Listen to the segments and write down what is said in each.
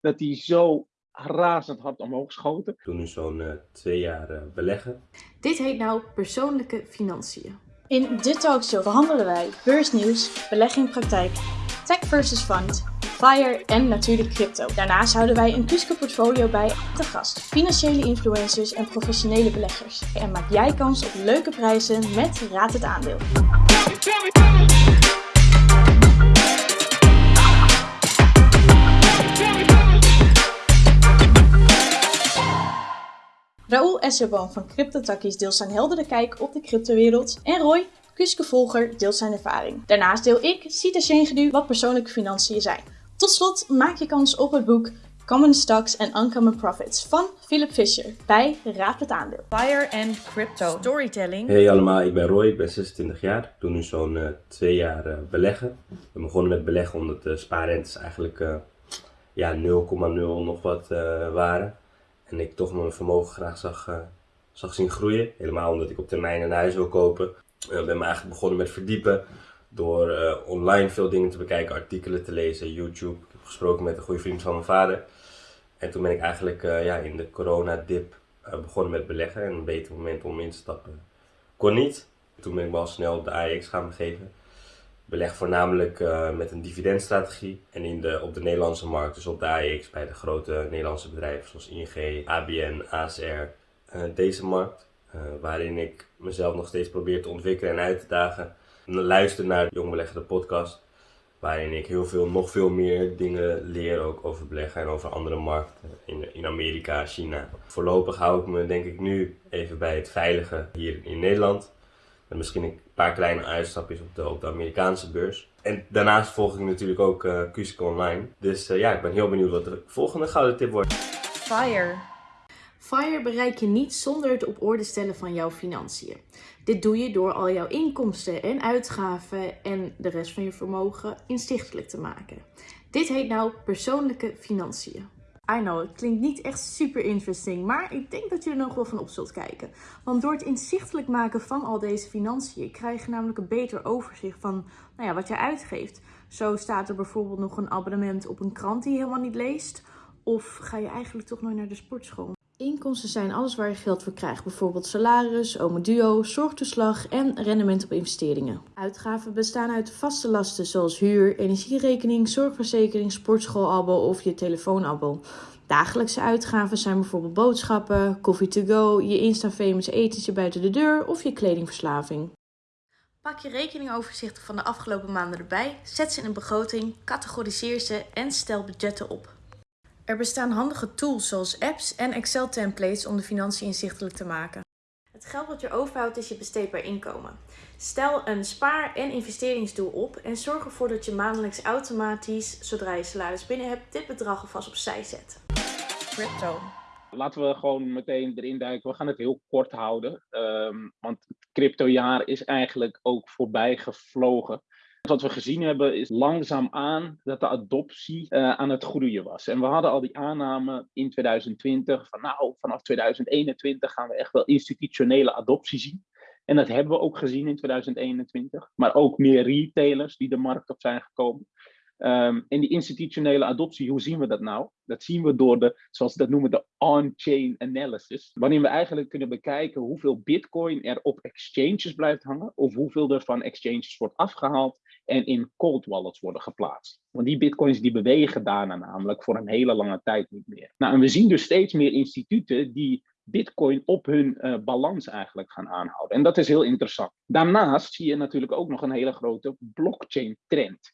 dat die zo razend hard omhoog schoten. Ik doe nu zo'n uh, twee jaar uh, beleggen. Dit heet nou persoonlijke financiën. In dit talkshow behandelen wij beursnieuws, belegging praktijk, tech versus fund, FIRE en natuurlijk crypto. Daarnaast houden wij een Kuske portfolio bij te gast, financiële influencers en professionele beleggers. En maak jij kans op leuke prijzen met Raad het Aandeel. Raoul Esserboom van CryptoTakkies deelt zijn heldere kijk op de cryptowereld. En Roy, Kuske-volger, deelt zijn ervaring. Daarnaast deel ik, Sita Shengedu, wat persoonlijke financiën zijn. Tot slot maak je kans op het boek Common Stocks and Uncommon Profits van Philip Fisher bij Raad het Aandeel. Fire and Crypto Storytelling. Hey allemaal, ik ben Roy, ik ben 26 jaar. Ik doe nu zo'n uh, twee jaar uh, beleggen. Ik ben begonnen met beleggen omdat de spaarrentes eigenlijk uh, ja, 0,0 nog wat waren. En ik toch mijn vermogen graag zag, uh, zag zien groeien. Helemaal omdat ik op termijn een huis wil kopen. Ik uh, ben me eigenlijk begonnen met verdiepen. Door uh, online veel dingen te bekijken, artikelen te lezen, YouTube. Ik heb gesproken met een goede vriend van mijn vader. En toen ben ik eigenlijk ja, in de coronadip begonnen met beleggen. En een beter moment om in te stappen kon niet. Toen ben ik wel snel de AX gaan begeven beleg voornamelijk uh, met een dividendstrategie en in de, op de Nederlandse markt, dus op de AEX bij de grote Nederlandse bedrijven zoals ING, ABN, ASR. Uh, deze markt, uh, waarin ik mezelf nog steeds probeer te ontwikkelen en uit te dagen. En luister naar de Jong Beleggen de podcast, waarin ik heel veel, nog veel meer dingen leer ook over beleggen en over andere markten in, in Amerika, China. Voorlopig hou ik me denk ik nu even bij het veilige hier in Nederland. En misschien een paar kleine uitstapjes op de, Amerikaanse beurs. En daarnaast volg ik natuurlijk ook uh, Online. Dus uh, ja, ik ben heel benieuwd wat de volgende gouden tip wordt. FIRE. FIRE bereik je niet zonder het op orde stellen van jouw financiën. Dit doe je door al jouw inkomsten en uitgaven en de rest van je vermogen inzichtelijk te maken. Dit heet nou persoonlijke financiën. I know, het klinkt niet echt super interesting, maar ik denk dat je er nog wel van op zult kijken. Want door het inzichtelijk maken van al deze financiën krijg je namelijk een beter overzicht van nou ja, wat je uitgeeft. Zo staat er bijvoorbeeld nog een abonnement op een krant die je helemaal niet leest. Of ga je eigenlijk toch nooit naar de sportschool. Inkomsten zijn alles waar je geld voor krijgt, bijvoorbeeld salaris, duo, zorgtoeslag en rendement op investeringen. Uitgaven bestaan uit vaste lasten zoals huur, energierekening, zorgverzekering, sportschoolabo of je telefoonabo. Dagelijkse uitgaven zijn bijvoorbeeld boodschappen, koffie to go, je Insta-famous etentje buiten de deur of je kledingverslaving. Pak je rekeningoverzichten van de afgelopen maanden erbij, zet ze in een begroting, categoriseer ze en stel budgetten op. Er bestaan handige tools zoals apps en Excel-templates om de financiën inzichtelijk te maken. Het geld wat je overhoudt is je besteedbaar inkomen. Stel een spaar- en investeringsdoel op en zorg ervoor dat je maandelijks automatisch, zodra je salaris binnen hebt, dit bedrag alvast opzij zet. Crypto. Laten we gewoon meteen erin duiken. We gaan het heel kort houden, um, want het cryptojaar is eigenlijk ook voorbij gevlogen. Wat we gezien hebben is langzaamaan dat de adoptie uh, aan het groeien was. En we hadden al die aanname in 2020 van nou, vanaf 2021 gaan we echt wel institutionele adoptie zien. En dat hebben we ook gezien in 2021. Maar ook meer retailers die de markt op zijn gekomen. Um, en die institutionele adoptie, hoe zien we dat nou? Dat zien we door de, zoals ze dat noemen, de on-chain analysis. Waarin we eigenlijk kunnen bekijken hoeveel bitcoin er op exchanges blijft hangen. Of hoeveel er van exchanges wordt afgehaald en in cold wallets worden geplaatst. Want die bitcoins die bewegen daarna namelijk voor een hele lange tijd niet meer. Nou, en we zien dus steeds meer instituten die bitcoin op hun uh, balans eigenlijk gaan aanhouden. En dat is heel interessant. Daarnaast zie je natuurlijk ook nog een hele grote blockchain trend.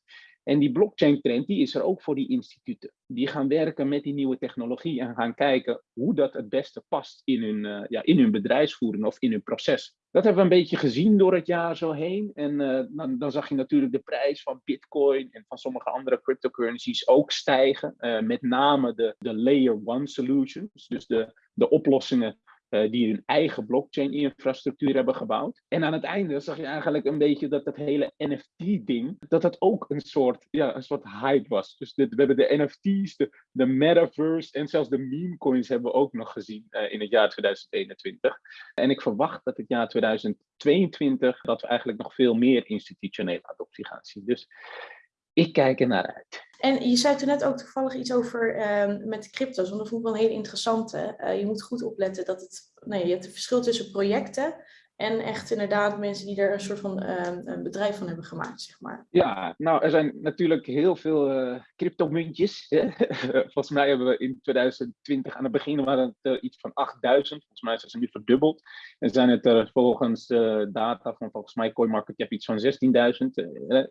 En die blockchain trend die is er ook voor die instituten. Die gaan werken met die nieuwe technologie en gaan kijken hoe dat het beste past in hun, uh, ja, in hun bedrijfsvoering of in hun proces. Dat hebben we een beetje gezien door het jaar zo heen. En uh, dan, zag je natuurlijk de prijs van Bitcoin en van sommige andere cryptocurrencies ook stijgen. Uh, met name de, de layer one solutions, dus de, de oplossingen uh, die hun eigen blockchain-infrastructuur hebben gebouwd. En aan het einde zag je eigenlijk een beetje dat dat hele NFT-ding, dat dat ook een soort, ja, een soort hype was. Dus dit, we hebben de NFT's, de, metaverse en zelfs de meme coins hebben we ook nog gezien uh, in het jaar 2021. En ik verwacht dat het jaar 2022, dat we eigenlijk nog veel meer institutionele adoptie gaan zien. Dus ik kijk er naar uit. En je zei toen net ook toevallig iets over uh, met crypto's, want dat vond ik wel een hele interessante. Uh, je moet goed opletten dat het, nee, hebt een verschil tussen projecten en echt inderdaad mensen die er een soort van uh, een bedrijf van hebben gemaakt, zeg maar. Ja, nou er zijn natuurlijk heel veel uh, cryptomuntjes. volgens mij hebben we in 2020 aan het begin waren het uh, iets van 8000. Volgens mij zijn ze nu verdubbeld. En zijn het er volgens de data van volgens mij CoinMarketCap iets van 16.000.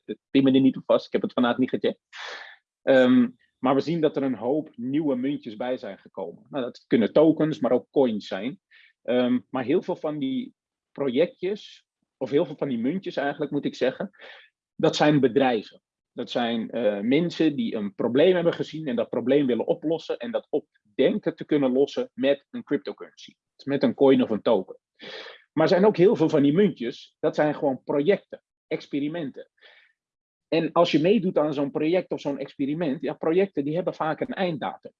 Ik pin er niet op vast, ik heb het vanavond niet gecheckt. Um, maar we zien dat er een hoop nieuwe muntjes bij zijn gekomen. Nou, dat kunnen tokens, maar ook coins zijn. Um, maar heel veel van die projectjes, of heel veel van die muntjes eigenlijk moet ik zeggen, dat zijn bedrijven. Dat zijn uh, mensen die een probleem hebben gezien en dat probleem willen oplossen en dat op denken te kunnen lossen met een cryptocurrency. Met een coin of een token. Maar er zijn ook heel veel van die muntjes, dat zijn gewoon projecten, experimenten. En als je meedoet aan zo'n project of zo'n experiment, ja, projecten die hebben vaak een einddatum.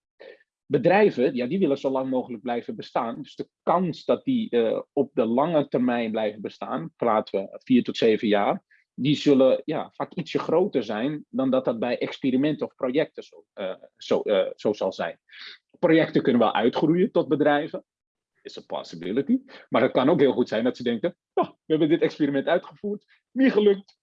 Bedrijven, ja, die willen zo lang mogelijk blijven bestaan. Dus de kans dat die uh, op de lange termijn blijven bestaan, praten we vier tot zeven jaar, die zullen ja, vaak ietsje groter zijn dan dat dat bij experimenten of projecten zo, uh, zo, uh, zo zal zijn. Projecten kunnen wel uitgroeien tot bedrijven, is een possibility. Maar het kan ook heel goed zijn dat ze denken, oh, we hebben dit experiment uitgevoerd, niet gelukt,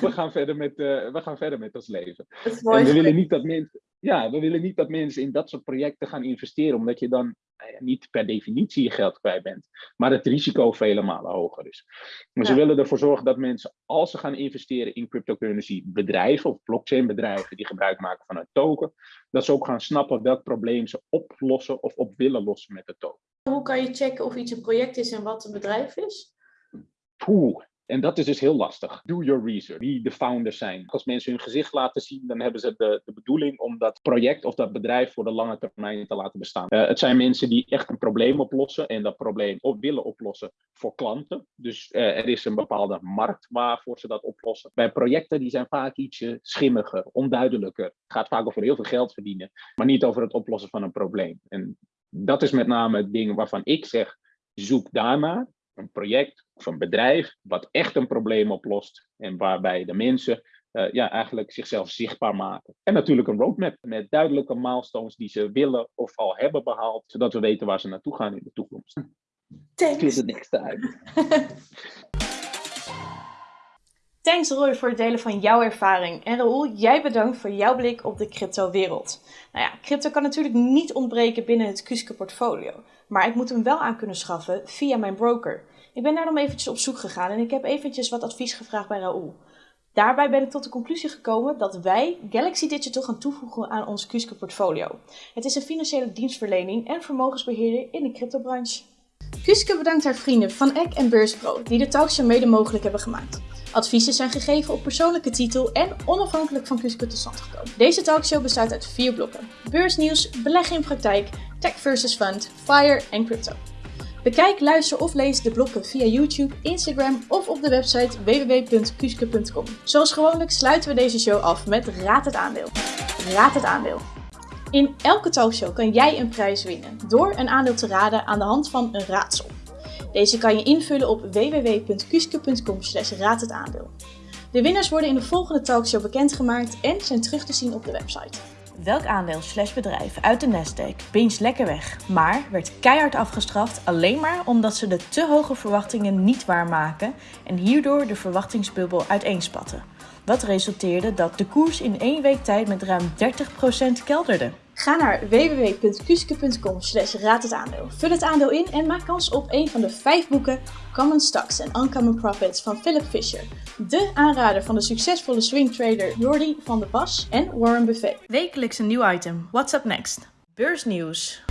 we gaan verder met, we gaan verder met ons leven. En we willen, niet dat mensen, ja, we willen niet dat mensen in dat soort projecten gaan investeren, omdat je dan nou niet per definitie je geld kwijt bent, maar het risico vele malen hoger is. Maar ja. ze willen ervoor zorgen dat mensen, als ze gaan investeren in cryptocurrency bedrijven of blockchain bedrijven die gebruik maken van een token, dat ze ook gaan snappen welk probleem ze oplossen of op willen lossen met de token. Hoe kan je checken of iets een project is en wat een bedrijf is? En dat is dus heel lastig. Do your research. Wie de founders zijn. Als mensen hun gezicht laten zien, dan hebben ze de, de bedoeling om dat project of dat bedrijf voor de lange termijn te laten bestaan. Uh, het zijn mensen die echt een probleem oplossen en dat probleem op willen oplossen voor klanten. Dus uh, er is een bepaalde markt waarvoor ze dat oplossen. Bij projecten die zijn vaak ietsje schimmiger, onduidelijker. Het gaat vaak over heel veel geld verdienen, maar niet over het oplossen van een probleem. En dat is met name het ding waarvan ik zeg, zoek daarnaar een project of een bedrijf wat echt een probleem oplost en waarbij de mensen uh, ja, eigenlijk zichzelf zichtbaar maken. En natuurlijk een roadmap met duidelijke milestones die ze willen of al hebben behaald, zodat we weten waar ze naartoe gaan in de toekomst. Thanks. niks te uit. Thanks Roy voor het delen van jouw ervaring. En Raoul, jij bedankt voor jouw blik op de crypto-wereld. Nou ja, crypto kan natuurlijk niet ontbreken binnen het Kuske portfolio. Maar ik moet hem wel aan kunnen schaffen via mijn broker. Ik ben daarom eventjes op zoek gegaan en ik heb eventjes wat advies gevraagd bij Raoul. Daarbij ben ik tot de conclusie gekomen dat wij Galaxy Digital gaan toevoegen aan ons Kuske portfolio. Het is een financiële dienstverlening en vermogensbeheerder in de cryptobranche. Kuske bedankt haar vrienden van Eck en Beurspro die de talkshow mede mogelijk hebben gemaakt. Adviezen zijn gegeven op persoonlijke titel en onafhankelijk van Kuske tot stand gekomen. Deze talkshow bestaat uit vier blokken. Beursnieuws, beleggen in praktijk, tech versus fund, fire en crypto. Bekijk, luister of lees de blokken via YouTube, Instagram of op de website www.kuske.com. Zoals gewoonlijk sluiten we deze show af met Raad het aandeel. Raad het aandeel. In elke talkshow kan jij een prijs winnen door een aandeel te raden aan de hand van een raadsel. Deze kan je invullen op www.kuske.com aandeel. De winnaars worden in de volgende talkshow bekendgemaakt en zijn terug te zien op de website. Welk aandeel slash bedrijf uit de Nasdaq beens lekker weg, maar werd keihard afgestraft alleen maar omdat ze de te hoge verwachtingen niet waarmaken en hierdoor de verwachtingsbubbel uiteenspatten. Wat resulteerde dat de koers in één week tijd met ruim 30% kelderde. Ga naar www.kuske.com slash raad het aandeel. Vul het aandeel in en maak kans op een van de vijf boeken Common Stocks and Uncommon Profits van Philip Fisher. De aanrader van de succesvolle swingtrader Jordi van der Pas en Warren Buffett. Wekelijks een nieuw item. What's up next? Beursnieuws.